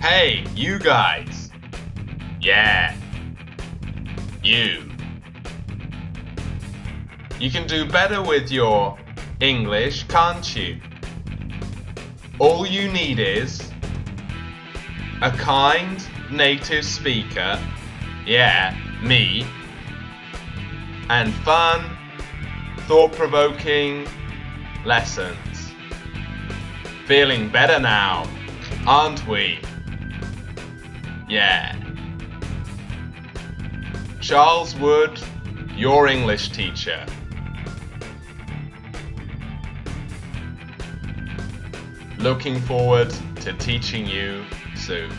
Hey, you guys. Yeah. You. You can do better with your English, can't you? All you need is a kind native speaker, yeah, me, and fun, thought-provoking lessons. Feeling better now, aren't we? Yeah. Charles Wood, your English teacher. Looking forward to teaching you soon.